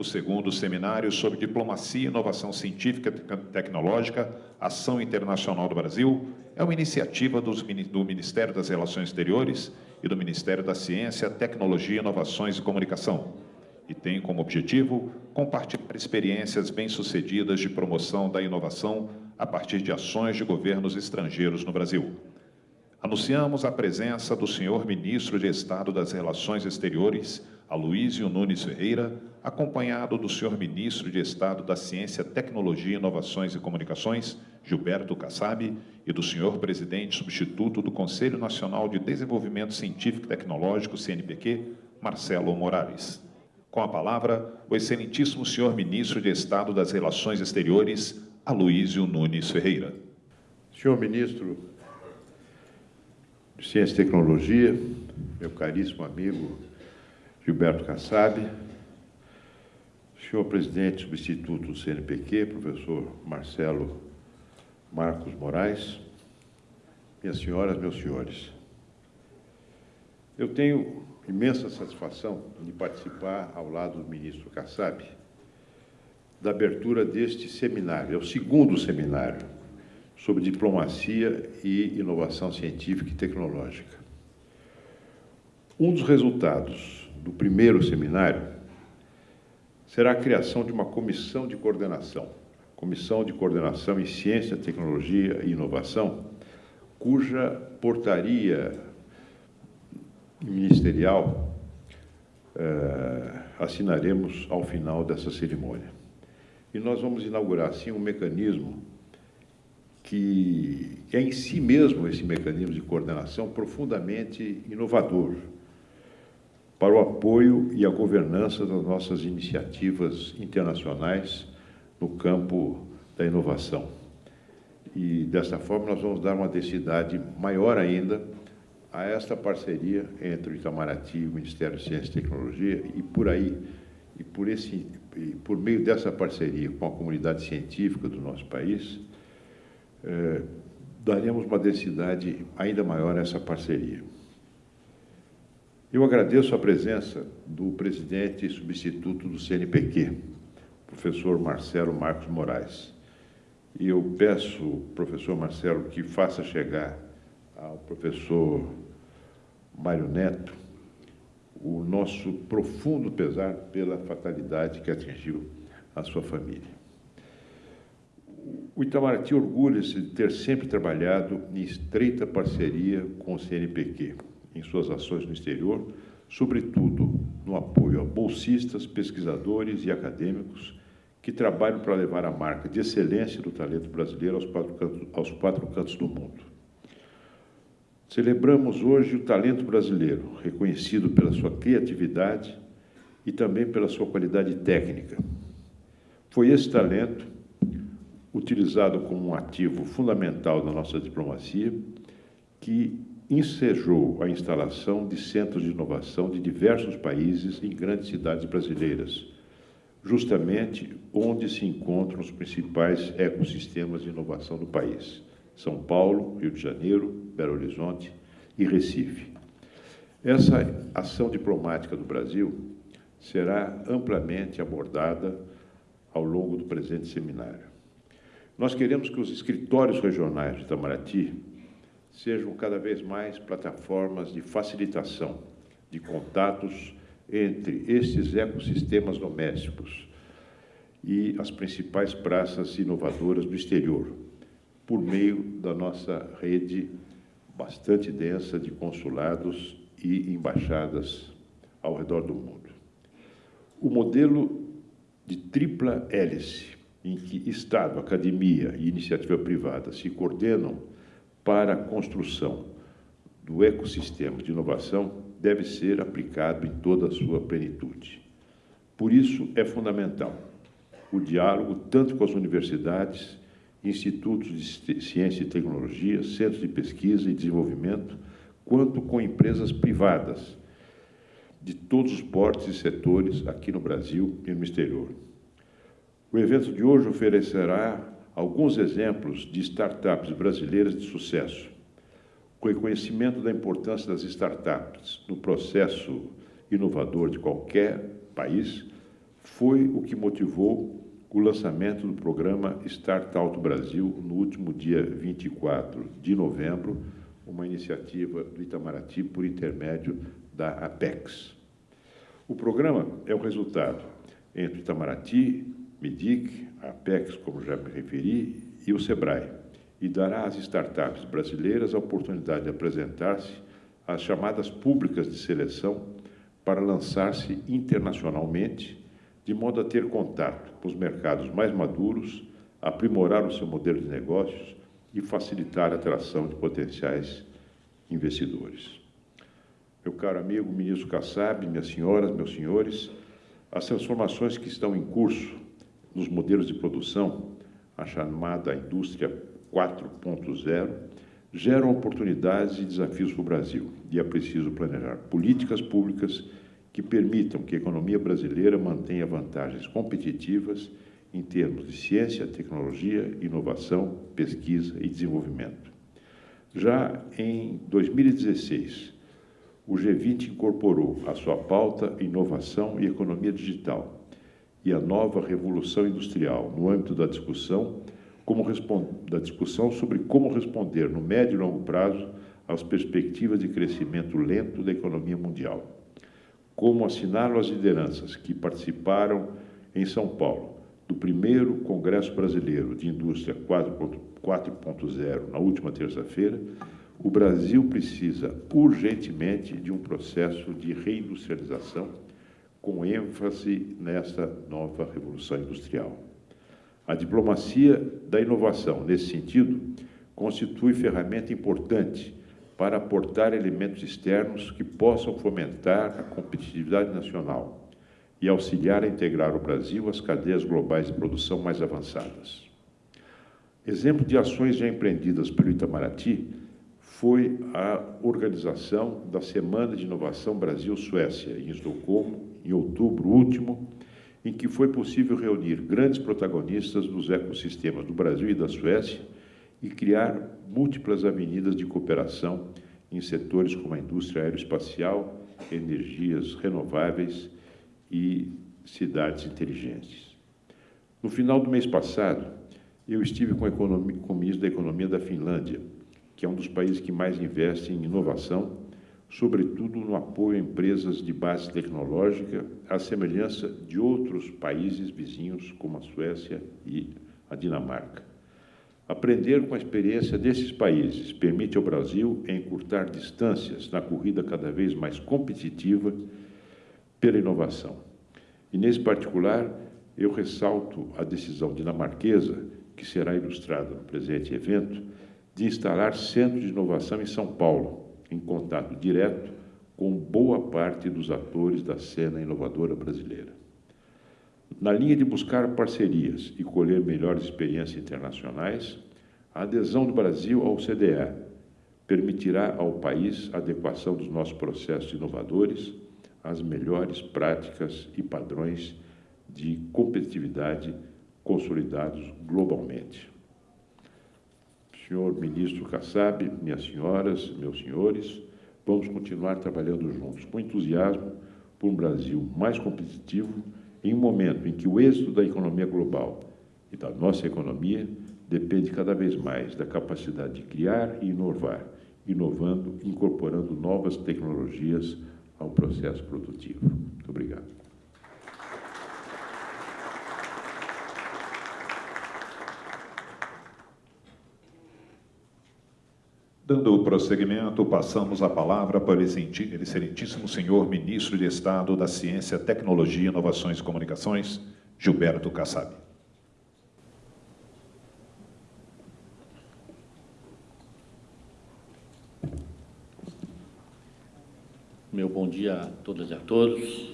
O segundo seminário sobre diplomacia inovação científica e tecnológica, ação internacional do Brasil, é uma iniciativa dos, do Ministério das Relações Exteriores e do Ministério da Ciência, Tecnologia, Inovações e Comunicação, e tem como objetivo compartilhar experiências bem-sucedidas de promoção da inovação a partir de ações de governos estrangeiros no Brasil. Anunciamos a presença do senhor Ministro de Estado das Relações Exteriores, Aloysio Nunes Ferreira, acompanhado do senhor Ministro de Estado da Ciência, Tecnologia, Inovações e Comunicações, Gilberto Kassab, e do senhor Presidente Substituto do Conselho Nacional de Desenvolvimento Científico e Tecnológico, CNPq, Marcelo Morales. Com a palavra, o excelentíssimo senhor Ministro de Estado das Relações Exteriores, Aloysio Nunes Ferreira. Senhor Ministro de Ciência e Tecnologia, meu caríssimo amigo Gilberto Kassab, senhor presidente substituto do CNPq, professor Marcelo Marcos Moraes, minhas senhoras, meus senhores. Eu tenho imensa satisfação de participar ao lado do ministro Kassab da abertura deste seminário, é o segundo seminário sobre diplomacia e inovação científica e tecnológica. Um dos resultados do primeiro seminário será a criação de uma comissão de coordenação, Comissão de Coordenação em Ciência, Tecnologia e Inovação, cuja portaria ministerial eh, assinaremos ao final dessa cerimônia. E nós vamos inaugurar, assim, um mecanismo que é em si mesmo esse mecanismo de coordenação profundamente inovador para o apoio e a governança das nossas iniciativas internacionais no campo da inovação. E dessa forma nós vamos dar uma densidade maior ainda a esta parceria entre o Itamaraty e o Ministério de Ciência e Tecnologia e por aí e por esse e por meio dessa parceria com a comunidade científica do nosso país é, daremos uma densidade ainda maior a essa parceria. Eu agradeço a presença do presidente e substituto do CNPq, professor Marcelo Marcos Moraes. E eu peço, professor Marcelo, que faça chegar ao professor Mário Neto o nosso profundo pesar pela fatalidade que atingiu a sua família. O Itamaraty orgulha-se de ter sempre trabalhado em estreita parceria com o CNPq em suas ações no exterior, sobretudo no apoio a bolsistas, pesquisadores e acadêmicos que trabalham para levar a marca de excelência do talento brasileiro aos quatro cantos, aos quatro cantos do mundo. Celebramos hoje o talento brasileiro, reconhecido pela sua criatividade e também pela sua qualidade técnica. Foi esse talento utilizado como um ativo fundamental da nossa diplomacia, que ensejou a instalação de centros de inovação de diversos países em grandes cidades brasileiras, justamente onde se encontram os principais ecossistemas de inovação do país: São Paulo, Rio de Janeiro, Belo Horizonte e Recife. Essa ação diplomática do Brasil será amplamente abordada ao longo do presente seminário. Nós queremos que os escritórios regionais de Itamaraty sejam cada vez mais plataformas de facilitação de contatos entre estes ecossistemas domésticos e as principais praças inovadoras do exterior, por meio da nossa rede bastante densa de consulados e embaixadas ao redor do mundo. O modelo de tripla hélice em que Estado, academia e iniciativa privada se coordenam para a construção do ecossistema de inovação deve ser aplicado em toda a sua plenitude. Por isso, é fundamental o diálogo tanto com as universidades, institutos de ciência e tecnologia, centros de pesquisa e desenvolvimento, quanto com empresas privadas de todos os portes e setores aqui no Brasil e no exterior. O evento de hoje oferecerá alguns exemplos de startups brasileiras de sucesso, com reconhecimento da importância das startups no processo inovador de qualquer país, foi o que motivou o lançamento do programa Start Out Brasil no último dia 24 de novembro, uma iniciativa do Itamaraty por intermédio da Apex. O programa é o resultado entre Itamaraty, MIDIC, a Apex, como já me referi, e o SEBRAE, e dará às startups brasileiras a oportunidade de apresentar-se às chamadas públicas de seleção para lançar-se internacionalmente de modo a ter contato com os mercados mais maduros, aprimorar o seu modelo de negócios e facilitar a atração de potenciais investidores. Meu caro amigo ministro Kassab, minhas senhoras, meus senhores, as transformações que estão em curso nos modelos de produção, a chamada indústria 4.0, geram oportunidades e desafios para o Brasil e é preciso planejar políticas públicas que permitam que a economia brasileira mantenha vantagens competitivas em termos de ciência, tecnologia, inovação, pesquisa e desenvolvimento. Já em 2016, o G20 incorporou à sua pauta inovação e economia digital e a nova revolução industrial no âmbito da discussão, como da discussão sobre como responder no médio e longo prazo às perspectivas de crescimento lento da economia mundial. Como assinaram as lideranças que participaram em São Paulo do primeiro Congresso Brasileiro de Indústria 4.0 na última terça-feira, o Brasil precisa urgentemente de um processo de reindustrialização com ênfase nesta nova revolução industrial. A diplomacia da inovação, nesse sentido, constitui ferramenta importante para aportar elementos externos que possam fomentar a competitividade nacional e auxiliar a integrar o Brasil às cadeias globais de produção mais avançadas. Exemplo de ações já empreendidas pelo Itamaraty foi a organização da Semana de Inovação Brasil-Suécia, em Estocolmo, em outubro último, em que foi possível reunir grandes protagonistas dos ecossistemas do Brasil e da Suécia e criar múltiplas avenidas de cooperação em setores como a indústria aeroespacial, energias renováveis e cidades inteligentes. No final do mês passado, eu estive com, o ministro da Economia da Finlândia, que é um dos países que mais investe em inovação, sobretudo no apoio a empresas de base tecnológica, à semelhança de outros países vizinhos, como a Suécia e a Dinamarca. Aprender com a experiência desses países permite ao Brasil encurtar distâncias na corrida cada vez mais competitiva pela inovação. E, nesse particular, eu ressalto a decisão dinamarquesa, que será ilustrada no presente evento, de instalar centro de inovação em São Paulo, em contato direto com boa parte dos atores da cena inovadora brasileira. Na linha de buscar parcerias e colher melhores experiências internacionais, a adesão do Brasil ao CDE permitirá ao país a adequação dos nossos processos inovadores às melhores práticas e padrões de competitividade consolidados globalmente. Senhor ministro Kassab, minhas senhoras, meus senhores, vamos continuar trabalhando juntos com entusiasmo por um Brasil mais competitivo em um momento em que o êxito da economia global e da nossa economia depende cada vez mais da capacidade de criar e inovar, inovando, incorporando novas tecnologias ao processo produtivo. Muito obrigado. Dando prosseguimento, passamos a palavra para o excelentíssimo senhor ministro de Estado da Ciência, Tecnologia, Inovações e Comunicações, Gilberto Kassab. Meu bom dia a todas e a todos.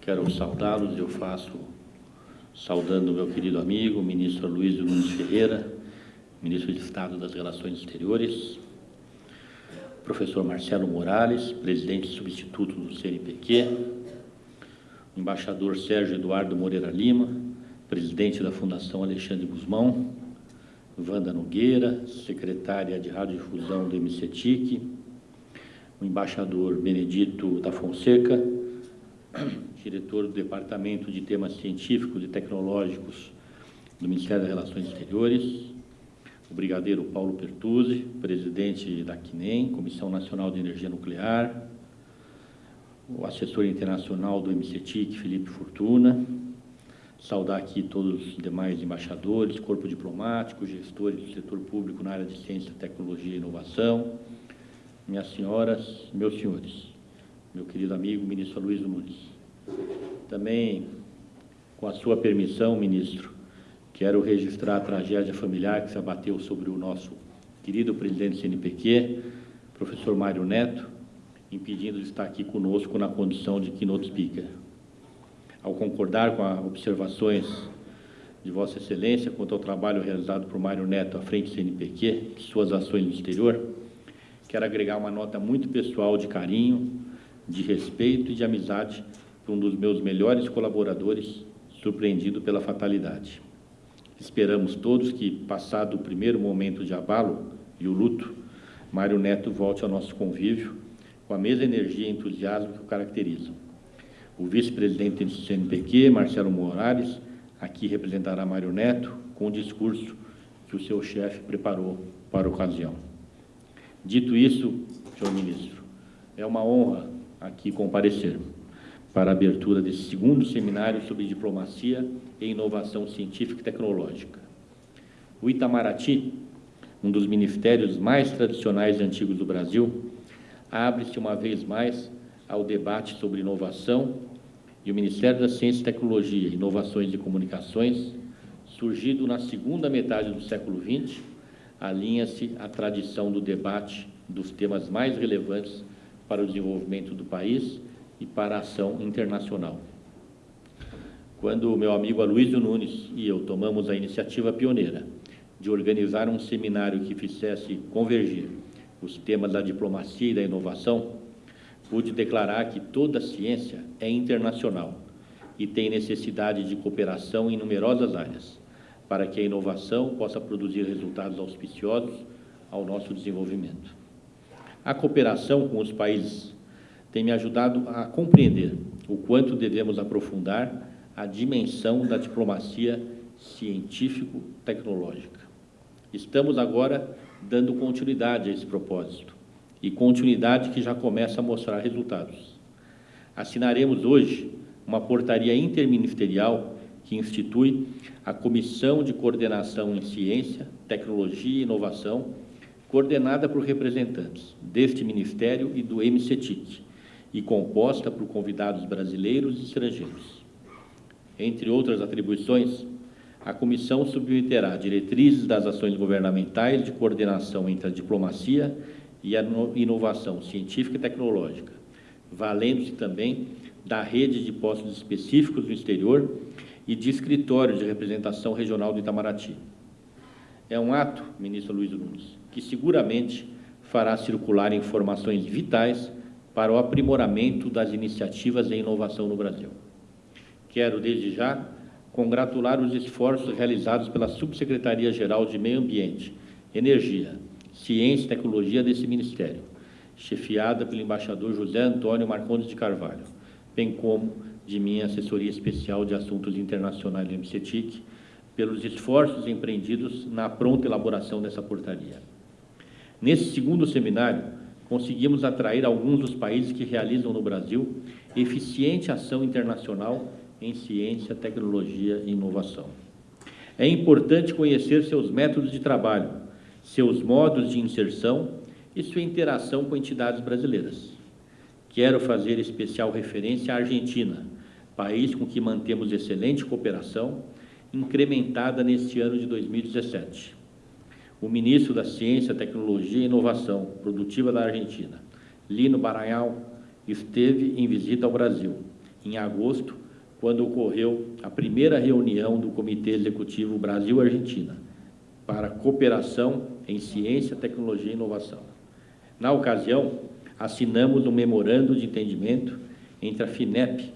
Quero saudá-los, eu faço saudando meu querido amigo, ministro Luiz Nunes Ferreira, ministro de Estado das Relações Exteriores, professor Marcelo Morales, presidente substituto do CNPq, embaixador Sérgio Eduardo Moreira Lima, presidente da Fundação Alexandre Guzmão, Wanda Nogueira, secretária de Radiodifusão do MCTIC, o embaixador Benedito da Fonseca, diretor do Departamento de Temas Científicos e Tecnológicos do Ministério das Relações Exteriores, o brigadeiro Paulo Pertuzzi, presidente da CNEM, Comissão Nacional de Energia Nuclear, o assessor internacional do MCTIC, Felipe Fortuna, saudar aqui todos os demais embaixadores, corpo diplomático, gestores do setor público na área de ciência, tecnologia e inovação, minhas senhoras, meus senhores, meu querido amigo ministro Luiz Nunes. Também, com a sua permissão, ministro, quero registrar a tragédia familiar que se abateu sobre o nosso querido presidente do CNPq, professor Mário Neto, impedindo de estar aqui conosco na condição de keynote speaker ao concordar com as observações de Vossa Excelência quanto ao trabalho realizado por Mário Neto à frente do CNPq e suas ações no exterior, quero agregar uma nota muito pessoal de carinho, de respeito e de amizade para um dos meus melhores colaboradores, surpreendido pela fatalidade. Esperamos todos que, passado o primeiro momento de abalo e o luto, Mário Neto volte ao nosso convívio com a mesma energia e entusiasmo que o caracterizam o vice-presidente do CNPq, Marcelo Moraes, aqui representará Mário Neto com o discurso que o seu chefe preparou para a ocasião. Dito isso, senhor ministro, é uma honra aqui comparecer para a abertura desse segundo seminário sobre diplomacia e inovação científica e tecnológica. O Itamaraty, um dos ministérios mais tradicionais e antigos do Brasil, abre-se uma vez mais ao debate sobre inovação e o Ministério da Ciência e Tecnologia, Inovações e Comunicações, surgido na segunda metade do século XX, alinha-se à tradição do debate dos temas mais relevantes para o desenvolvimento do país e para a ação internacional. Quando meu amigo Aloysio Nunes e eu tomamos a iniciativa pioneira de organizar um seminário que fizesse convergir os temas da diplomacia e da inovação, pude declarar que toda ciência é internacional e tem necessidade de cooperação em numerosas áreas, para que a inovação possa produzir resultados auspiciosos ao nosso desenvolvimento. A cooperação com os países tem me ajudado a compreender o quanto devemos aprofundar a dimensão da diplomacia científico-tecnológica. Estamos agora dando continuidade a esse propósito e continuidade que já começa a mostrar resultados. Assinaremos hoje uma portaria interministerial que institui a Comissão de Coordenação em Ciência, Tecnologia e Inovação, coordenada por representantes deste Ministério e do MCTIC, e composta por convidados brasileiros e estrangeiros. Entre outras atribuições, a comissão submeterá diretrizes das ações governamentais de coordenação entre a diplomacia e a inovação científica e tecnológica, valendo-se também da rede de postos específicos no exterior e de escritórios de representação regional do Itamaraty. É um ato, ministro Luiz Nunes, que seguramente fará circular informações vitais para o aprimoramento das iniciativas em inovação no Brasil. Quero, desde já, congratular os esforços realizados pela Subsecretaria-Geral de Meio Ambiente, Energia, Ciência e Tecnologia desse Ministério, chefiada pelo embaixador José Antônio Marcondes de Carvalho, bem como de minha assessoria especial de assuntos internacionais do MCTIC, pelos esforços empreendidos na pronta elaboração dessa portaria. Nesse segundo seminário, conseguimos atrair alguns dos países que realizam no Brasil eficiente ação internacional em ciência, tecnologia e inovação. É importante conhecer seus métodos de trabalho, seus modos de inserção e sua interação com entidades brasileiras. Quero fazer especial referência à Argentina, país com que mantemos excelente cooperação, incrementada neste ano de 2017. O ministro da Ciência, Tecnologia e Inovação Produtiva da Argentina, Lino Baranhal, esteve em visita ao Brasil, em agosto, quando ocorreu a primeira reunião do Comitê Executivo Brasil-Argentina, para cooperação em ciência, tecnologia e inovação. Na ocasião, assinamos um memorando de entendimento entre a FINEP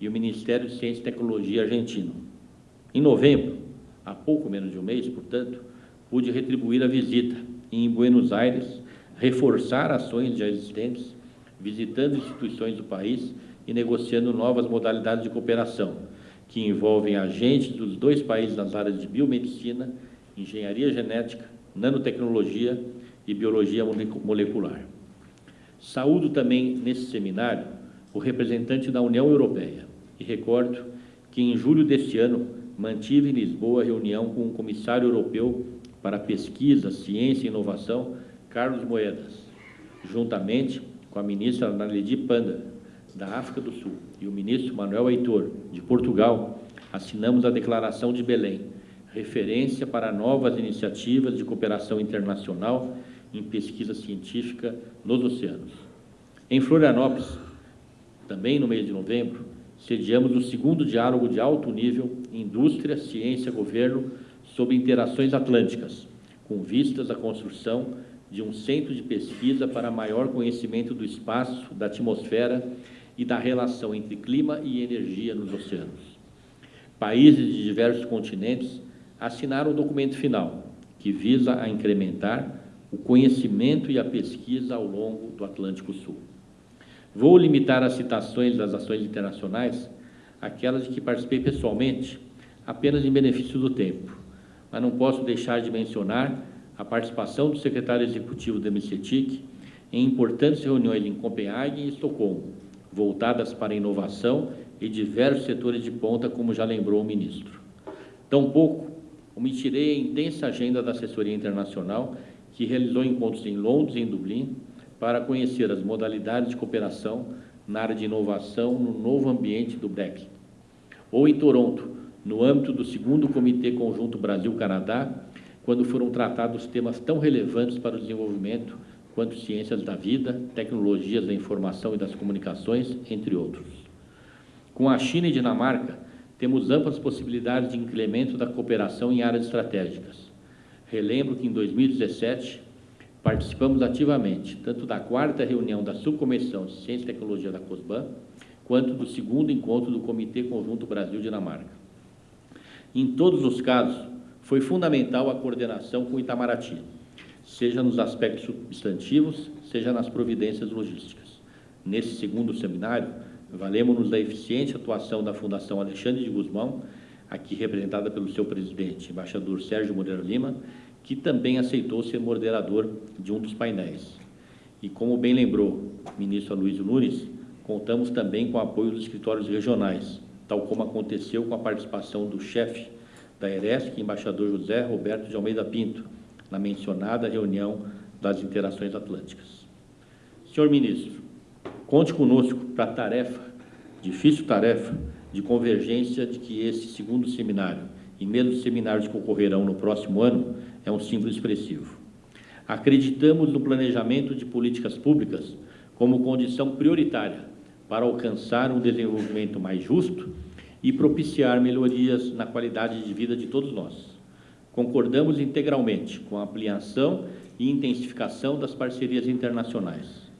e o Ministério de Ciência e Tecnologia argentino. Em novembro, há pouco menos de um mês, portanto, pude retribuir a visita e, em Buenos Aires, reforçar ações já existentes, visitando instituições do país e negociando novas modalidades de cooperação, que envolvem agentes dos dois países nas áreas de biomedicina, engenharia genética, nanotecnologia e biologia molecular. Saúdo também nesse seminário o representante da União Europeia e recordo que em julho deste ano mantive em Lisboa reunião com o comissário europeu para pesquisa, ciência e inovação, Carlos Moedas, juntamente com a ministra Naledi Panda, da África do Sul, e o ministro Manuel Heitor, de Portugal, assinamos a Declaração de Belém, referência para novas iniciativas de cooperação internacional em pesquisa científica nos oceanos. Em Florianópolis, também no mês de novembro, sediamos o segundo diálogo de alto nível Indústria, Ciência, Governo sobre interações atlânticas, com vistas à construção de um centro de pesquisa para maior conhecimento do espaço, da atmosfera e da relação entre clima e energia nos oceanos. Países de diversos continentes assinaram o documento final, que visa a incrementar o conhecimento e a pesquisa ao longo do Atlântico Sul. Vou limitar as citações das ações internacionais àquelas de que participei pessoalmente, apenas em benefício do tempo, mas não posso deixar de mencionar a participação do secretário executivo da MCTIC em importantes reuniões em Copenhague e Estocolmo, voltadas para a inovação e diversos setores de ponta, como já lembrou o ministro. Tampouco omitirei a intensa agenda da assessoria internacional, que realizou encontros em Londres e em Dublin, para conhecer as modalidades de cooperação na área de inovação no novo ambiente do Brexit. Ou em Toronto, no âmbito do segundo Comitê Conjunto Brasil-Canadá, quando foram tratados temas tão relevantes para o desenvolvimento quanto ciências da vida, tecnologias da informação e das comunicações, entre outros. Com a China e Dinamarca, temos amplas possibilidades de incremento da cooperação em áreas estratégicas. Relembro que em 2017 Participamos ativamente tanto da quarta reunião da Subcomissão de Ciência e Tecnologia da COSBAN, quanto do segundo encontro do Comitê Conjunto Brasil-Dinamarca. Em todos os casos, foi fundamental a coordenação com o Itamaraty, seja nos aspectos substantivos, seja nas providências logísticas. Nesse segundo seminário, valemos-nos da eficiente atuação da Fundação Alexandre de Guzmão, aqui representada pelo seu presidente, embaixador Sérgio Moreira Lima, que também aceitou ser moderador de um dos painéis. E como bem lembrou o ministro Aloysio Nunes, contamos também com o apoio dos escritórios regionais, tal como aconteceu com a participação do chefe da ERESC, embaixador José Roberto de Almeida Pinto, na mencionada reunião das interações atlânticas. Senhor ministro, conte conosco para a tarefa, difícil tarefa, de convergência de que esse segundo seminário e mesmo os seminários que ocorrerão no próximo ano é um símbolo expressivo. Acreditamos no planejamento de políticas públicas como condição prioritária para alcançar um desenvolvimento mais justo e propiciar melhorias na qualidade de vida de todos nós. Concordamos integralmente com a ampliação e intensificação das parcerias internacionais.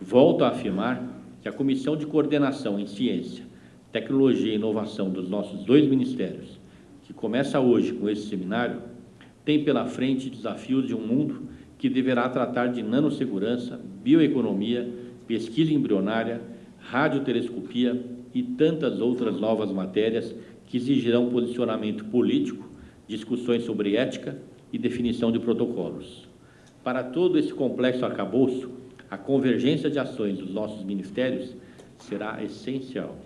Volto a afirmar que a Comissão de Coordenação em Ciência, Tecnologia e Inovação dos nossos dois ministérios, que começa hoje com esse seminário, tem pela frente desafios de um mundo que deverá tratar de nanossegurança, bioeconomia, pesquisa embrionária, radiotelescopia e tantas outras novas matérias que exigirão posicionamento político, discussões sobre ética e definição de protocolos. Para todo esse complexo arcabouço, a convergência de ações dos nossos ministérios será essencial.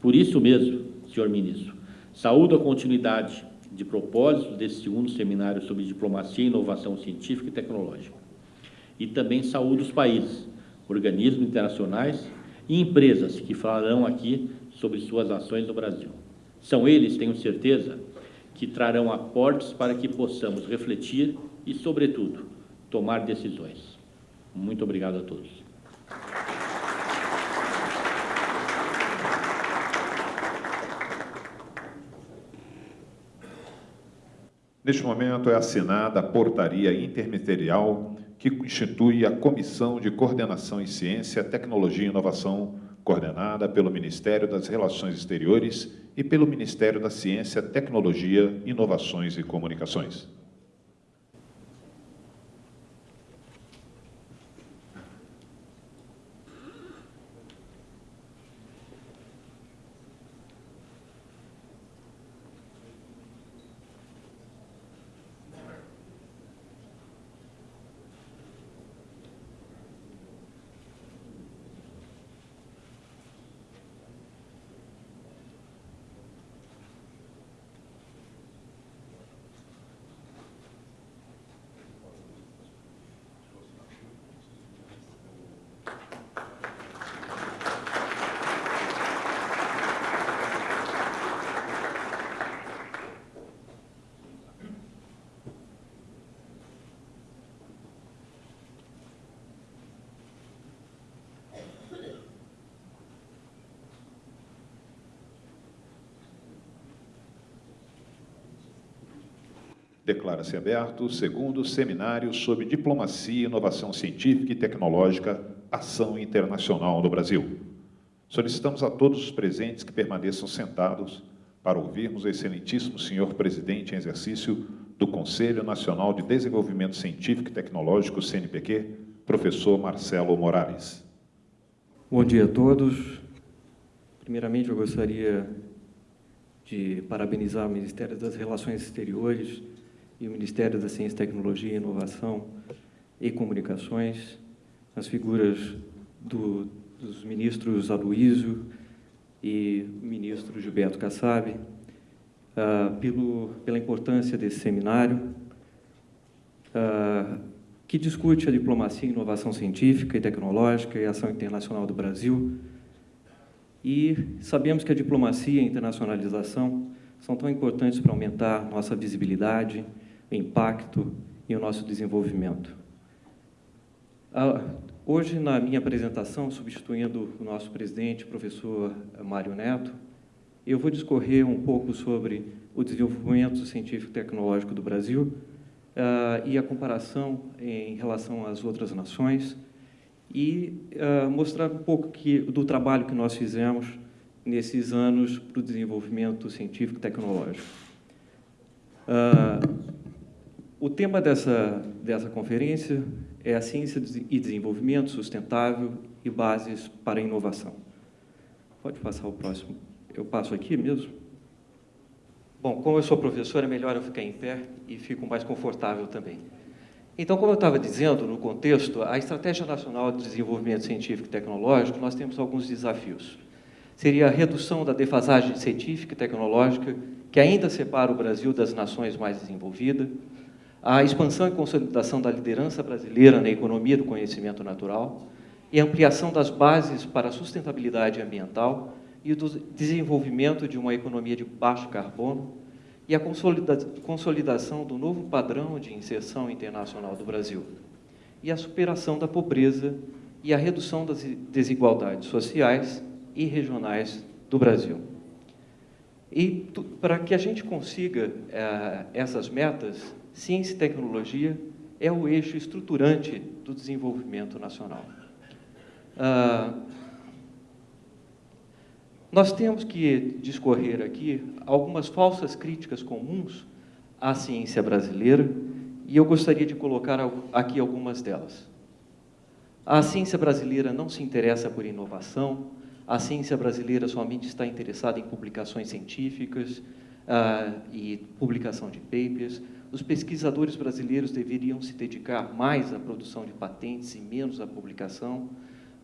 Por isso mesmo, senhor ministro, saúdo a continuidade de propósitos desse segundo seminário sobre diplomacia e inovação científica e tecnológica. E também saúde os países, organismos internacionais e empresas que falarão aqui sobre suas ações no Brasil. São eles, tenho certeza, que trarão aportes para que possamos refletir e, sobretudo, tomar decisões. Muito obrigado a todos. Neste momento é assinada a portaria interministerial que institui a Comissão de Coordenação em Ciência, Tecnologia e Inovação, coordenada pelo Ministério das Relações Exteriores e pelo Ministério da Ciência, Tecnologia, Inovações e Comunicações. Declara-se aberto o segundo seminário sobre diplomacia, inovação científica e tecnológica, ação internacional no Brasil. Solicitamos a todos os presentes que permaneçam sentados para ouvirmos o excelentíssimo senhor presidente em exercício do Conselho Nacional de Desenvolvimento Científico e Tecnológico, CNPq, professor Marcelo Morales. Bom dia a todos. Primeiramente, eu gostaria de parabenizar o Ministério das Relações Exteriores e o Ministério da Ciência, Tecnologia, Inovação e Comunicações, as figuras do, dos ministros Aloysio e ministro Gilberto Kassab, uh, pelo, pela importância desse seminário, uh, que discute a diplomacia, inovação científica e tecnológica e ação internacional do Brasil. E sabemos que a diplomacia e a internacionalização são tão importantes para aumentar nossa visibilidade, impacto e o nosso desenvolvimento. Ah, hoje, na minha apresentação, substituindo o nosso presidente, professor Mário Neto, eu vou discorrer um pouco sobre o desenvolvimento científico e tecnológico do Brasil uh, e a comparação em relação às outras nações e uh, mostrar um pouco que, do trabalho que nós fizemos nesses anos para o desenvolvimento científico e tecnológico. Uh, o tema dessa, dessa conferência é a ciência e desenvolvimento sustentável e bases para a inovação. Pode passar o próximo. Eu passo aqui mesmo? Bom, como eu sou professor, é melhor eu ficar em pé e fico mais confortável também. Então, como eu estava dizendo, no contexto, a Estratégia Nacional de Desenvolvimento Científico e Tecnológico, nós temos alguns desafios. Seria a redução da defasagem científica e tecnológica, que ainda separa o Brasil das nações mais desenvolvidas, a expansão e consolidação da liderança brasileira na economia do conhecimento natural e a ampliação das bases para a sustentabilidade ambiental e do desenvolvimento de uma economia de baixo carbono e a consolidação do novo padrão de inserção internacional do Brasil e a superação da pobreza e a redução das desigualdades sociais e regionais do Brasil. E para que a gente consiga eh, essas metas, ciência e tecnologia é o eixo estruturante do desenvolvimento nacional. Ah, nós temos que discorrer aqui algumas falsas críticas comuns à ciência brasileira e eu gostaria de colocar aqui algumas delas. A ciência brasileira não se interessa por inovação, a ciência brasileira somente está interessada em publicações científicas uh, e publicação de papers, os pesquisadores brasileiros deveriam se dedicar mais à produção de patentes e menos à publicação.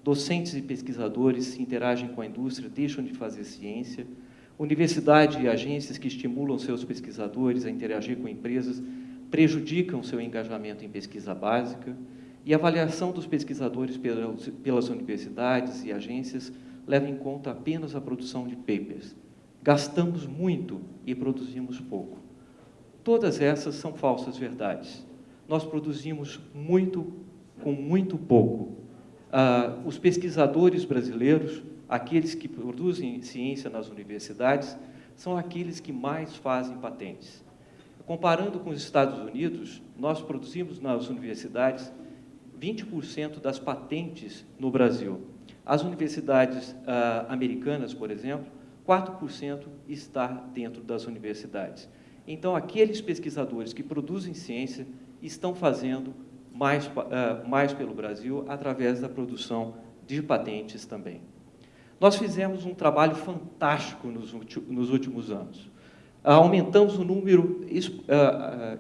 Docentes e pesquisadores interagem com a indústria, deixam de fazer ciência. Universidade e agências que estimulam seus pesquisadores a interagir com empresas prejudicam seu engajamento em pesquisa básica. E a avaliação dos pesquisadores pelas universidades e agências leva em conta apenas a produção de papers. Gastamos muito e produzimos pouco. Todas essas são falsas verdades. Nós produzimos muito com muito pouco. Ah, os pesquisadores brasileiros, aqueles que produzem ciência nas universidades, são aqueles que mais fazem patentes. Comparando com os Estados Unidos, nós produzimos nas universidades 20% das patentes no Brasil. As universidades ah, americanas, por exemplo, 4% está dentro das universidades. Então, aqueles pesquisadores que produzem ciência estão fazendo mais, uh, mais pelo Brasil através da produção de patentes também. Nós fizemos um trabalho fantástico nos, nos últimos anos. aumentamos o número uh,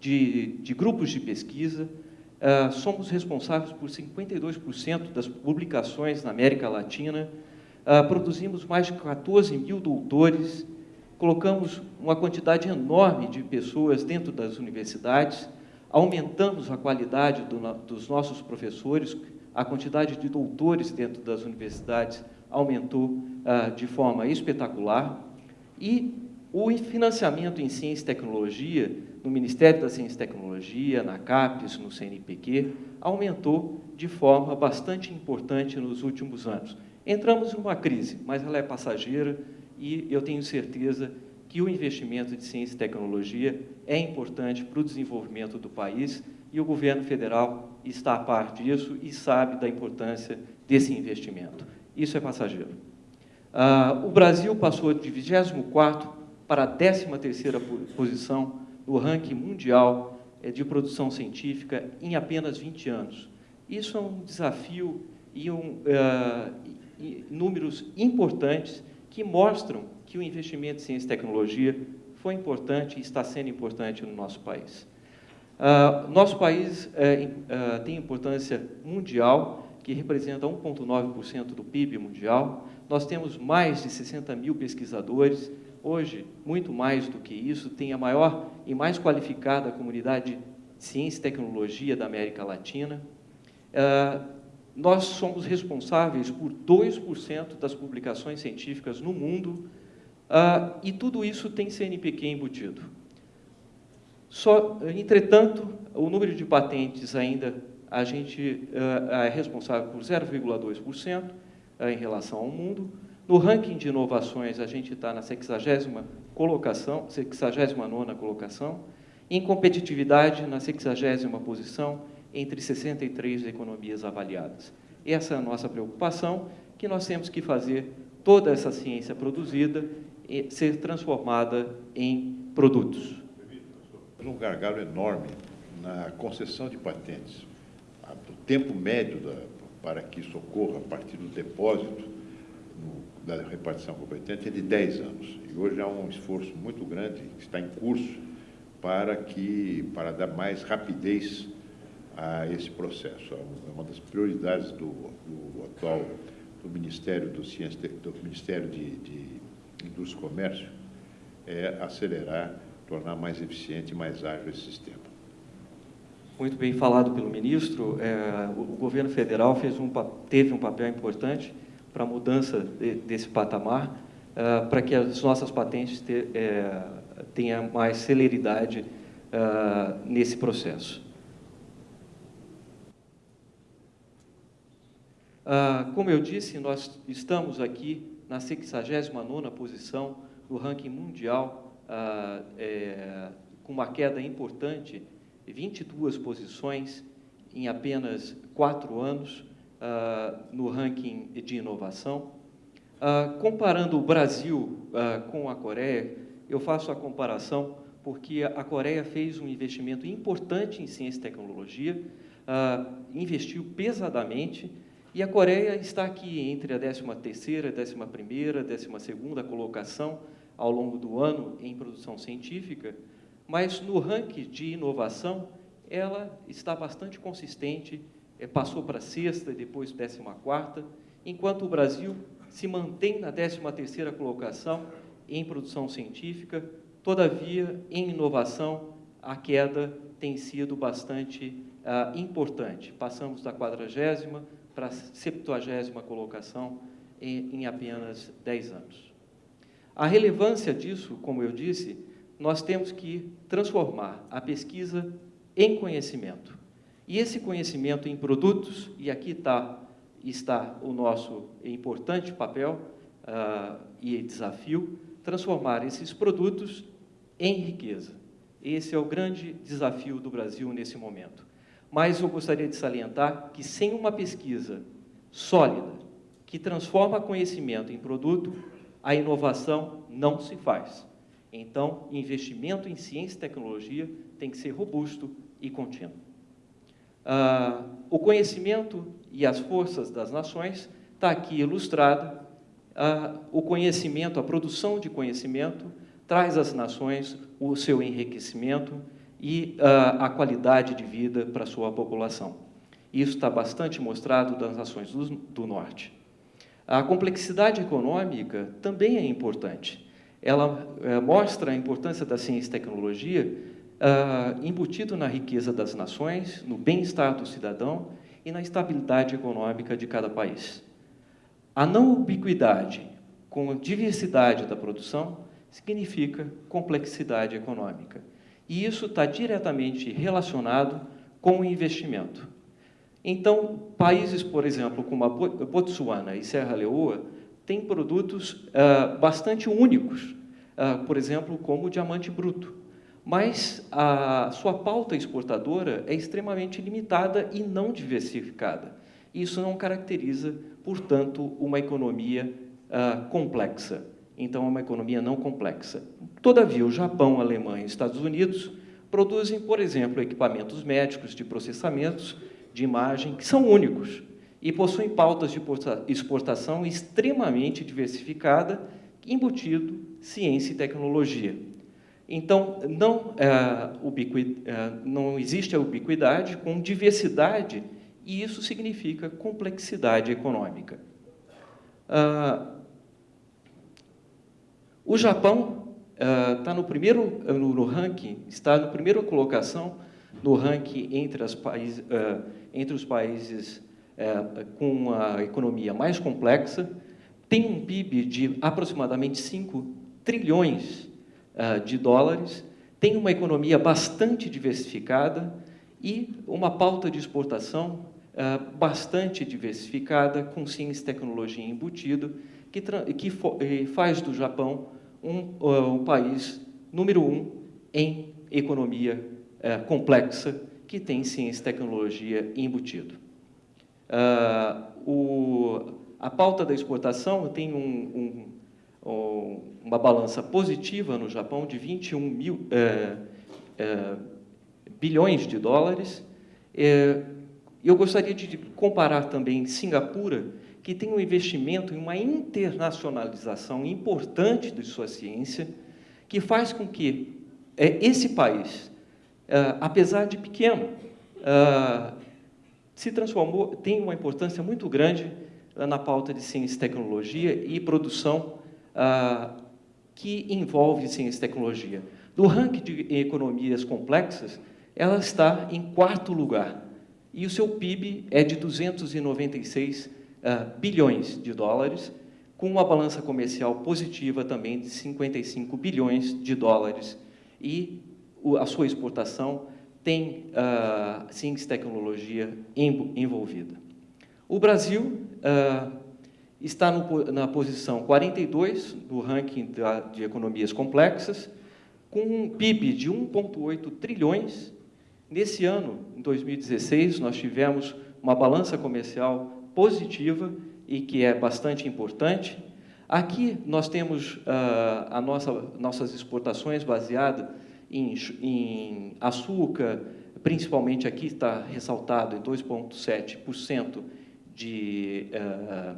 de, de, grupos de pesquisa, uh, somos responsáveis por 52% das publicações na América Latina, produzimos mais de 14 mil doutores, colocamos uma quantidade enorme de pessoas dentro das universidades, aumentamos a qualidade do, dos nossos professores, a quantidade de doutores dentro das universidades aumentou ah, de forma espetacular e o financiamento em ciência e tecnologia, no Ministério da Ciência e Tecnologia, na CAPES, no CNPq, aumentou de forma bastante importante nos últimos anos. Entramos em uma crise, mas ela é passageira, e eu tenho certeza que o investimento de ciência e tecnologia é importante para o desenvolvimento do país e o governo federal está a par disso e sabe da importância desse investimento. Isso é passageiro. Uh, o Brasil passou de 24º para a 13ª posição no ranking mundial eh, de produção científica em apenas 20 anos. Isso é um desafio e, um, uh, e números importantes que mostram que o investimento em ciência e tecnologia foi importante e está sendo importante no nosso país. Uh, nosso país uh, tem importância mundial, que representa 1,9% do PIB mundial. Nós temos mais de 60 mil pesquisadores. Hoje, muito mais do que isso, tem a maior e mais qualificada comunidade de ciência e tecnologia da América Latina. Uh, nós somos responsáveis por 2% das publicações científicas no mundo, uh, e tudo isso tem CNPq embutido. Só, entretanto, o número de patentes ainda, a gente uh, é responsável por 0,2% uh, em relação ao mundo. No ranking de inovações, a gente está na 60 colocação, 69ª colocação. Em competitividade, na 60 posição, entre 63 economias avaliadas. Essa é a nossa preocupação, que nós temos que fazer toda essa ciência produzida ser transformada em produtos. Um gargalo enorme na concessão de patentes. O tempo médio da, para que isso ocorra a partir do depósito no, da repartição competente é de 10 anos. E hoje há um esforço muito grande que está em curso para, que, para dar mais rapidez a esse processo. É uma das prioridades do, do atual do Ministério do Ciência, do Ministério de, de Indústria e Comércio é acelerar, tornar mais eficiente e mais ágil esse sistema. Muito bem falado pelo ministro. É, o governo federal fez um, teve um papel importante para a mudança de, desse patamar, é, para que as nossas patentes te, é, tenham mais celeridade é, nesse processo. Ah, como eu disse, nós estamos aqui na 69ª posição do ranking mundial, ah, é, com uma queda importante, 22 posições em apenas quatro anos ah, no ranking de inovação. Ah, comparando o Brasil ah, com a Coreia, eu faço a comparação porque a Coreia fez um investimento importante em ciência e tecnologia, investiu pesadamente, e a Coreia está aqui entre a 13ª, 11ª, 12ª colocação ao longo do ano em produção científica, mas no ranking de inovação ela está bastante consistente, é, passou para sexta, depois 14ª, enquanto o Brasil se mantém na 13ª colocação em produção científica, todavia, em inovação, a queda tem sido bastante ah, importante. Passamos da 40ª para a 70 colocação em, em apenas 10 anos. A relevância disso, como eu disse, nós temos que transformar a pesquisa em conhecimento. E esse conhecimento em produtos, e aqui tá, está o nosso importante papel uh, e desafio, transformar esses produtos em riqueza. Esse é o grande desafio do Brasil nesse momento. Mas eu gostaria de salientar que sem uma pesquisa sólida, que transforma conhecimento em produto, a inovação não se faz. Então, investimento em ciência e tecnologia tem que ser robusto e contínuo. Ah, o conhecimento e as forças das nações está aqui ilustrado. Ah, o conhecimento, a produção de conhecimento, traz às nações o seu enriquecimento e uh, a qualidade de vida para sua população. Isso está bastante mostrado nas nações do, do Norte. A complexidade econômica também é importante. Ela uh, mostra a importância da ciência e tecnologia uh, embutido na riqueza das nações, no bem-estar do cidadão e na estabilidade econômica de cada país. A não ubiquidade com a diversidade da produção significa complexidade econômica. E isso está diretamente relacionado com o investimento. Então, países, por exemplo, como a Botsuana e Serra Leoa, têm produtos uh, bastante únicos, uh, por exemplo, como o diamante bruto. Mas a sua pauta exportadora é extremamente limitada e não diversificada. Isso não caracteriza, portanto, uma economia uh, complexa. Então, é uma economia não complexa. Todavia, o Japão, Alemanha e os Estados Unidos produzem, por exemplo, equipamentos médicos de processamentos de imagem que são únicos e possuem pautas de exportação extremamente diversificada, embutido ciência e tecnologia. Então, não, é, ubiqui, é, não existe a ubiquidade com diversidade, e isso significa complexidade econômica. Ah, o Japão está no primeiro no, no, ranking, está na primeira colocação no ranking entre, as país, uh, entre os países uh, com a economia mais complexa, tem um PIB de aproximadamente 5 trilhões uh, de dólares, tem uma economia bastante diversificada e uma pauta de exportação bastante diversificada, com ciência e tecnologia embutido, que, que faz do Japão um, um país número um em economia é, complexa que tem ciência e tecnologia embutido. Uh, o, a pauta da exportação tem um, um, uma balança positiva no Japão de 21 mil, é, é, bilhões de dólares. Eu gostaria de comparar também Singapura, que tem um investimento em uma internacionalização importante de sua ciência, que faz com que é, esse país, é, apesar de pequeno, é, se transformou, tem uma importância muito grande na pauta de ciência e tecnologia e produção que envolve ciência e tecnologia. Do ranking de economias complexas, ela está em quarto lugar, e o seu PIB é de 296 uh, bilhões de dólares, com uma balança comercial positiva também de 55 bilhões de dólares. E a sua exportação tem uh, ciência tecnologia envolvida. O Brasil uh, está no, na posição 42 do ranking da, de economias complexas, com um PIB de 1,8 trilhões. Nesse ano, em 2016, nós tivemos uma balança comercial positiva e que é bastante importante. Aqui nós temos uh, a nossa, nossas exportações baseadas em, em açúcar, principalmente aqui está ressaltado em 2,7% de, uh,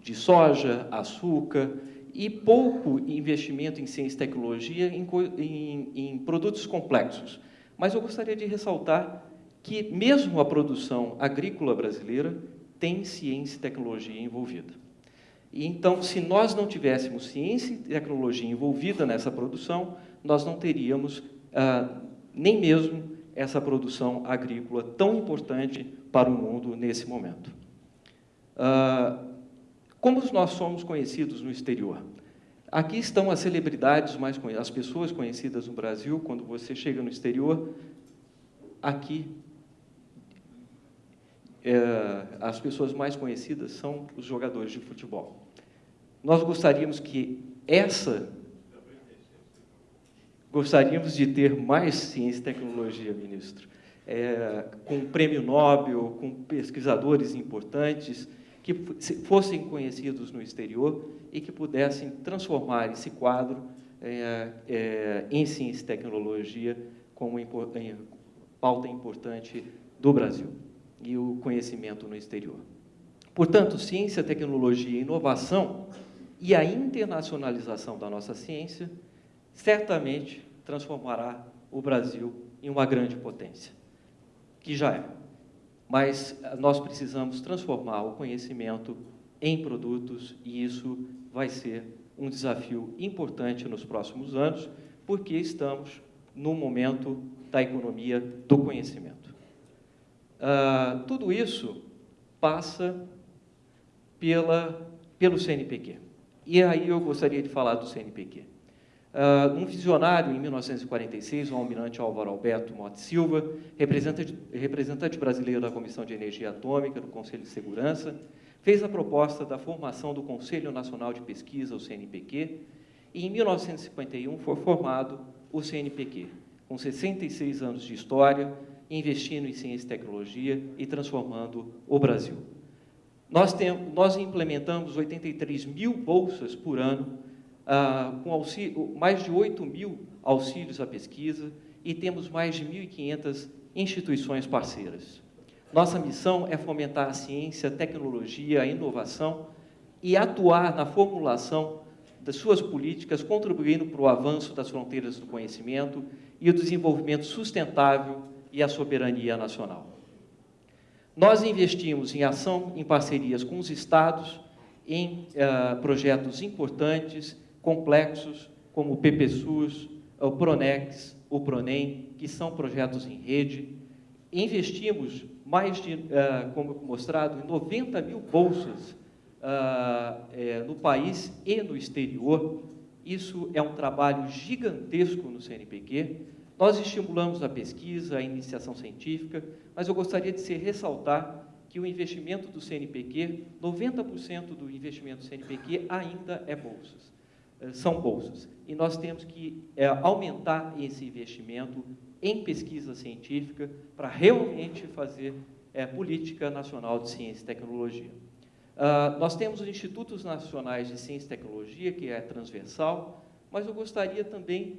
de soja, açúcar, e pouco investimento em ciência e tecnologia em, em, em produtos complexos. Mas eu gostaria de ressaltar que, mesmo a produção agrícola brasileira, tem ciência e tecnologia envolvida. E, então, se nós não tivéssemos ciência e tecnologia envolvida nessa produção, nós não teríamos ah, nem mesmo essa produção agrícola tão importante para o mundo nesse momento. Ah, como nós somos conhecidos no exterior? Aqui estão as celebridades mais as pessoas conhecidas no Brasil. Quando você chega no exterior, aqui é, as pessoas mais conhecidas são os jogadores de futebol. Nós gostaríamos que essa... Gostaríamos de ter mais ciência e tecnologia, ministro, é, com prêmio Nobel, com pesquisadores importantes, que fossem conhecidos no exterior e que pudessem transformar esse quadro é, é, em ciência e tecnologia como pauta importante do Brasil e o conhecimento no exterior. Portanto, ciência, tecnologia e inovação e a internacionalização da nossa ciência certamente transformará o Brasil em uma grande potência, que já é. Mas nós precisamos transformar o conhecimento em produtos e isso vai ser um desafio importante nos próximos anos, porque estamos no momento da economia do conhecimento. Uh, tudo isso passa pela, pelo CNPq. E aí eu gostaria de falar do CNPq. Uh, ah, um visionário, em 1946, o almirante Álvaro Alberto Mote Silva, representante, representante brasileiro da Comissão de Energia Atômica do Conselho de Segurança, fez a proposta da formação do Conselho Nacional de Pesquisa, o CNPq, E em 1951 foi formado o CNPq, com 66 anos de história, investindo em ciência e tecnologia e transformando o Brasil. Nós, nós implementamos 83 mil bolsas por ano, ah, com auxílio, mais de 8 mil auxílios à pesquisa e temos mais de 1.500 instituições parceiras. Nossa missão é fomentar a ciência, a tecnologia, a inovação e atuar na formulação das suas políticas, contribuindo para o avanço das fronteiras do conhecimento e o desenvolvimento sustentável e a soberania nacional. Nós investimos em ação em parcerias com os estados, em uh, projetos importantes, complexos, como o PPSUS, o Pronex, o Pronem, que são projetos em rede. Investimos mais de, uh, como mostrado, em 90 mil bolsas é, no país e no exterior. Isso é um trabalho gigantesco no CNPq. Nós estimulamos a pesquisa, a iniciação científica, mas eu gostaria de ressaltar que o investimento do CNPq, 90% do investimento do CNPq ainda é bolsas, eh, são bolsas. E nós temos que é, aumentar esse investimento em pesquisa científica para realmente fazer é, política nacional de ciência e tecnologia. Uh, nós temos os Institutos Nacionais de Ciência e Tecnologia, que é transversal, mas eu gostaria também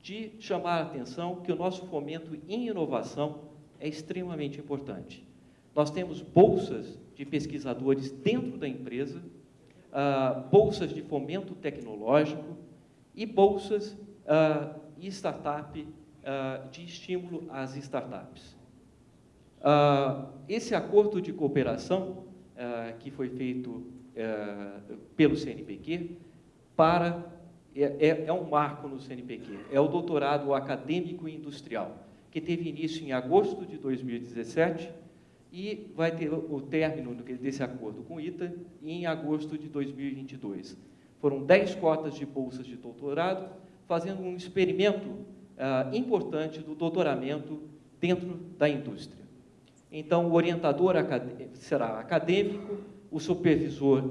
de chamar a atenção que o nosso fomento em inovação é extremamente importante. Nós temos bolsas de pesquisadores dentro da empresa, uh, bolsas de fomento tecnológico e bolsas uh, e startup de estímulo às startups. esse acordo de cooperação uh, que foi feito uh, pelo CNPq para é, é, é, um marco no CNPq, é o doutorado acadêmico e industrial, que teve início em agosto de 2017 e vai ter o término desse acordo com o ITA em agosto de 2022. Foram 10 cotas de bolsas de doutorado, fazendo um experimento uh, importante do doutoramento dentro da indústria. Então, o orientador será acadêmico, o supervisor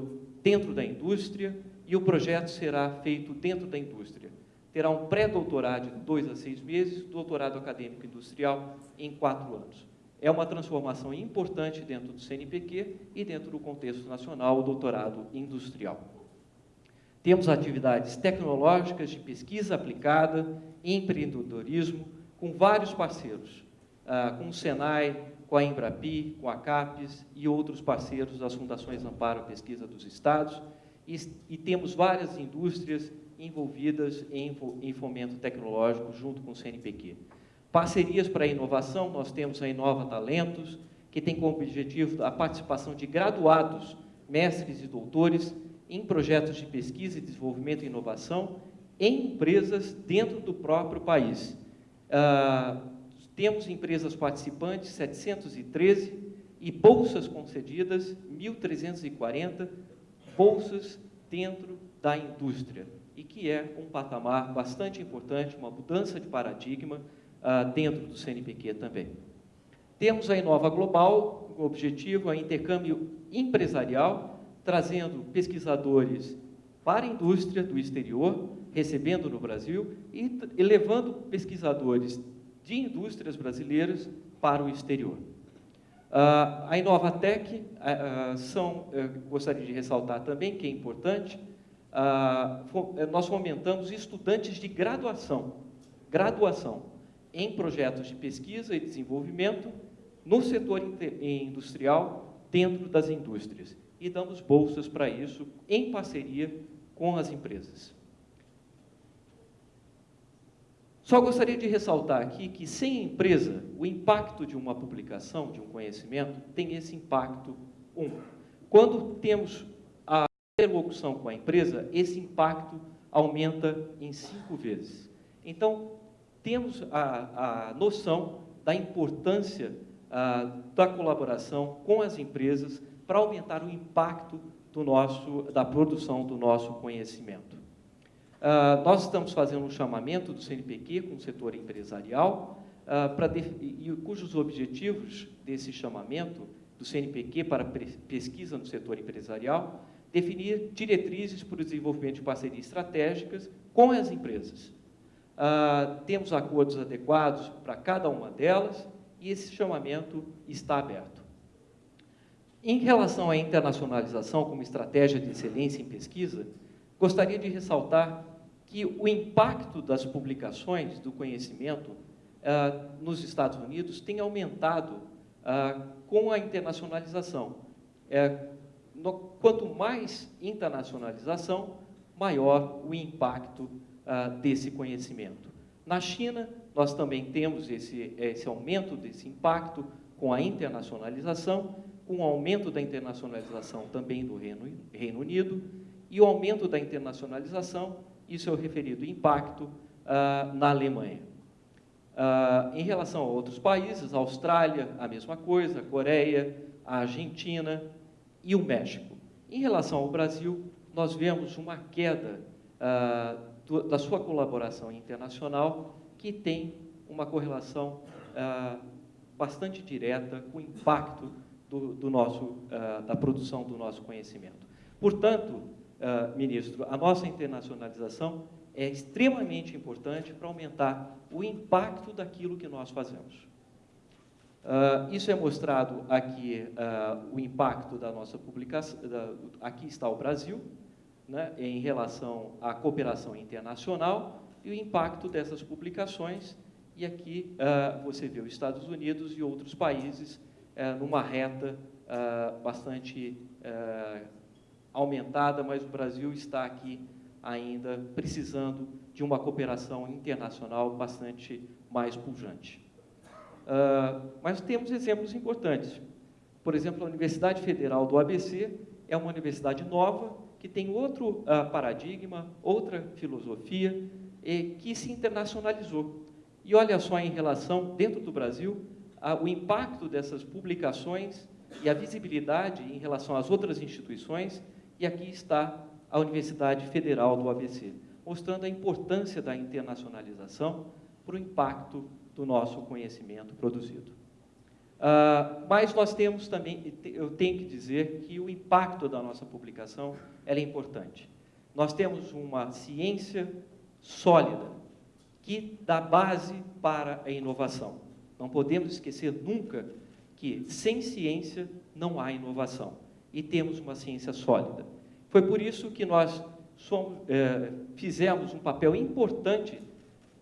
dentro da indústria e o projeto será feito dentro da indústria. Terá um pré-doutorado de dois a seis meses, doutorado acadêmico industrial em quatro anos. É uma transformação importante dentro do CNPq e dentro do contexto nacional, o doutorado industrial. Temos atividades tecnológicas de pesquisa aplicada, empreendedorismo, com vários parceiros, ah, com o Senai, com a Embrapi, com a CAPES e outros parceiros das Fundações Amparo Pesquisa dos Estados, e, e temos várias indústrias envolvidas em, em fomento tecnológico junto com o CNPq. Parcerias para a inovação, nós temos a Inova Talentos, que tem como objetivo a participação de graduados, mestres e doutores em projetos de pesquisa e desenvolvimento e inovação em empresas dentro do próprio país. Ah, temos empresas participantes, 713, e bolsas concedidas, 1.340 bolsas dentro da indústria, e que é um patamar bastante importante, uma mudança de paradigma uh, dentro do CNPq também. Temos a Inova Global, o objetivo a intercâmbio empresarial, trazendo pesquisadores para a indústria do exterior, recebendo no Brasil, e levando pesquisadores de indústrias brasileiras para o exterior. Uh, a Inovatec, uh, são, gostaria de ressaltar também, que é importante, uh, nós fomentamos estudantes de graduação, graduação em projetos de pesquisa e desenvolvimento no setor industrial, dentro das indústrias. E damos bolsas para isso, em parceria com as empresas. Só gostaria de ressaltar aqui que, sem empresa, o impacto de uma publicação, de um conhecimento, tem esse impacto um. Quando temos a interlocução com a empresa, esse impacto aumenta em cinco vezes. Então, temos a, a noção da importância a, da colaboração com as empresas para aumentar o impacto do nosso, da produção do nosso conhecimento. Uh, nós estamos fazendo um chamamento do CNPq com o setor empresarial, uh, e, cujos objetivos desse chamamento do CNPq para pesquisa no setor empresarial definir diretrizes para o desenvolvimento de parcerias estratégicas com as empresas. Uh, temos acordos adequados para cada uma delas e esse chamamento está aberto. Em relação à internacionalização como estratégia de excelência em pesquisa, gostaria de ressaltar que o impacto das publicações do conhecimento uh, nos Estados Unidos tem aumentado uh, com a internacionalização. É, no, quanto mais internacionalização, maior o impacto uh, desse conhecimento. Na China, nós também temos esse, esse aumento desse impacto com a internacionalização, com o aumento da internacionalização também do Reino, Reino Unido, e o aumento da internacionalização, isso é o referido impacto uh, na Alemanha. Uh, em relação a outros países, a Austrália, a mesma coisa, a Coreia, a Argentina e o México. Em relação ao Brasil, nós vemos uma queda uh, do, da sua colaboração internacional, que tem uma correlação bastante direta com o impacto do, do nosso, da produção do nosso conhecimento. Portanto, ministro, a nossa internacionalização é extremamente importante para aumentar o impacto daquilo que nós fazemos. Uh, isso é mostrado aqui, uh, o impacto da nossa publicação, aqui está o Brasil, né, em relação à cooperação internacional e o impacto dessas publicações, e aqui uh, você vê os Estados Unidos e outros países numa reta bastante aumentada, mas o Brasil está aqui ainda precisando de uma cooperação internacional bastante mais pujante. Uh, mas temos exemplos importantes. Por exemplo, a Universidade Federal do ABC é uma universidade nova, que tem outro uh, paradigma, outra filosofia, e que se internacionalizou. E olha só em relação, dentro do Brasil, o impacto dessas publicações e a visibilidade em relação às outras instituições, e aqui está a Universidade Federal do ABC, mostrando a importância da internacionalização para o impacto do nosso conhecimento produzido. Uh, mas nós temos também, eu tenho que dizer que o impacto da nossa publicação é importante. Nós temos uma ciência sólida que dá base para a inovação. Não podemos esquecer nunca que sem ciência não há inovação. E temos uma ciência sólida. Foi por isso que nós somos, é, fizemos um papel importante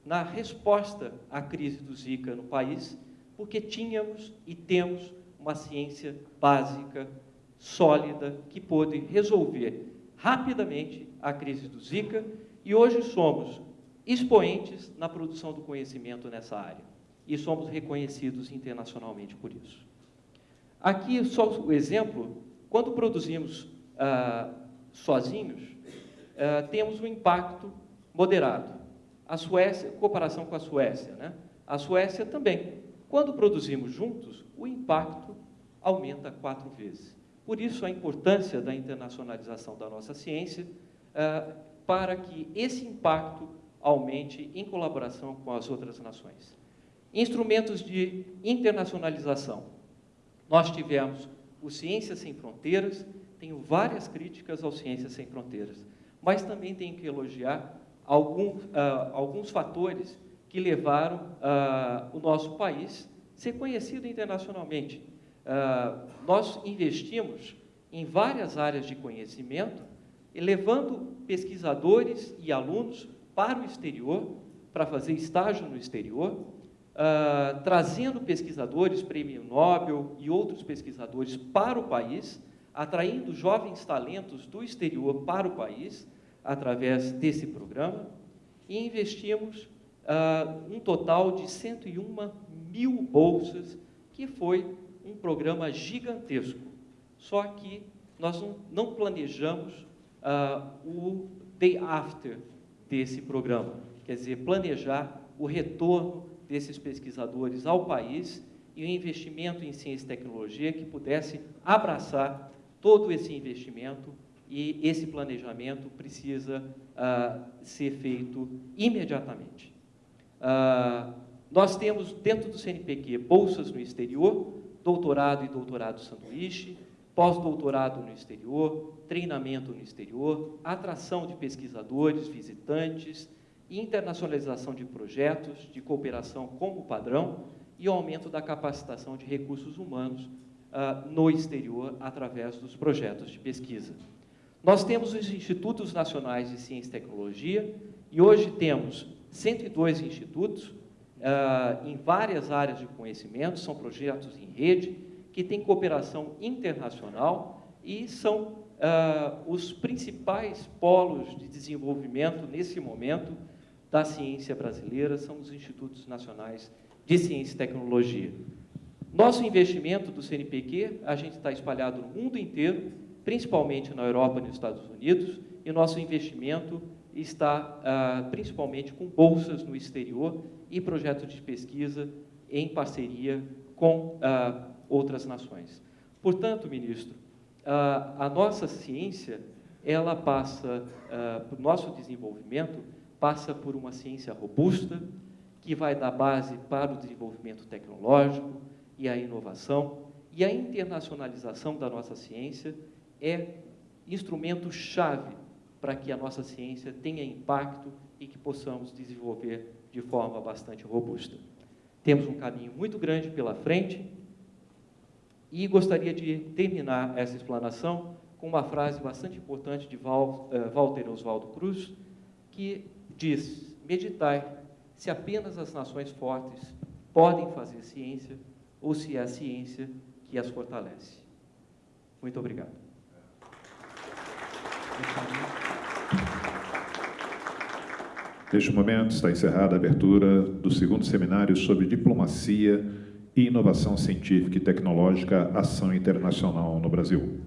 na resposta à crise do Zika no país, porque tínhamos e temos uma ciência básica, sólida, que pôde resolver rapidamente a crise do Zika, e hoje somos expoentes na produção do conhecimento nessa área, e somos reconhecidos internacionalmente por isso. Aqui, só o exemplo, quando produzimos ah, sozinhos, uh, temos um impacto moderado. A Suécia, comparação com a Suécia, né? A Suécia também. Quando produzimos juntos, o impacto aumenta quatro vezes. Por isso, a importância da internacionalização da nossa ciência uh, para que esse impacto aumente em colaboração com as outras nações. Instrumentos de internacionalização. Nós tivemos o Ciências Sem Fronteiras, tenho várias críticas ao Ciências Sem Fronteiras, mas também tenho que elogiar algum, uh, alguns fatores que levaram uh, o nosso país a ser conhecido internacionalmente. Uh, nós investimos em várias áreas de conhecimento, levando pesquisadores e alunos para o exterior, para fazer estágio no exterior, uh, trazendo pesquisadores, prêmio Nobel e outros pesquisadores para o país, atraindo jovens talentos do exterior para o país, através desse programa, e investimos uh, um total de 101 mil bolsas, que foi um programa gigantesco. Só que nós não, não planejamos uh, o day after desse programa, quer dizer, planejar o retorno desses pesquisadores ao país e o investimento em ciência e tecnologia que pudesse abraçar todo esse investimento e esse planejamento precisa uh, ser feito imediatamente. Uh, nós temos dentro do CNPq bolsas no exterior, doutorado e doutorado sanduíche, pós-doutorado no exterior, treinamento no exterior, atração de pesquisadores, visitantes, internacionalização de projetos de cooperação como padrão e aumento da capacitação de recursos humanos uh, no exterior através dos projetos de pesquisa. Nós temos os Institutos Nacionais de Ciência e Tecnologia e hoje temos 102 institutos uh, em várias áreas de conhecimento, são projetos em rede, que têm cooperação internacional e são uh, os principais polos de desenvolvimento nesse momento da ciência brasileira, são os Institutos Nacionais de Ciência e Tecnologia. Nosso investimento do CNPq, a gente está espalhado no mundo inteiro, principalmente na Europa e nos Estados Unidos, e nosso investimento está ah, principalmente com bolsas no exterior e projetos de pesquisa em parceria com ah, outras nações. Portanto, ministro, ah, a nossa ciência, ela passa, ah, o nosso desenvolvimento passa por uma ciência robusta, que vai dar base para o desenvolvimento tecnológico e a inovação, e a internacionalização da nossa ciência é instrumento-chave para que a nossa ciência tenha impacto e que possamos desenvolver de forma bastante robusta. Temos um caminho muito grande pela frente e gostaria de terminar essa explanação com uma frase bastante importante de eh, Walter Oswaldo Cruz, que diz: meditai se apenas as nações fortes podem fazer ciência ou se é a ciência que as fortalece. Muito obrigado. Neste momento está encerrada a abertura do segundo seminário sobre diplomacia e inovação científica e tecnológica, ação internacional no Brasil.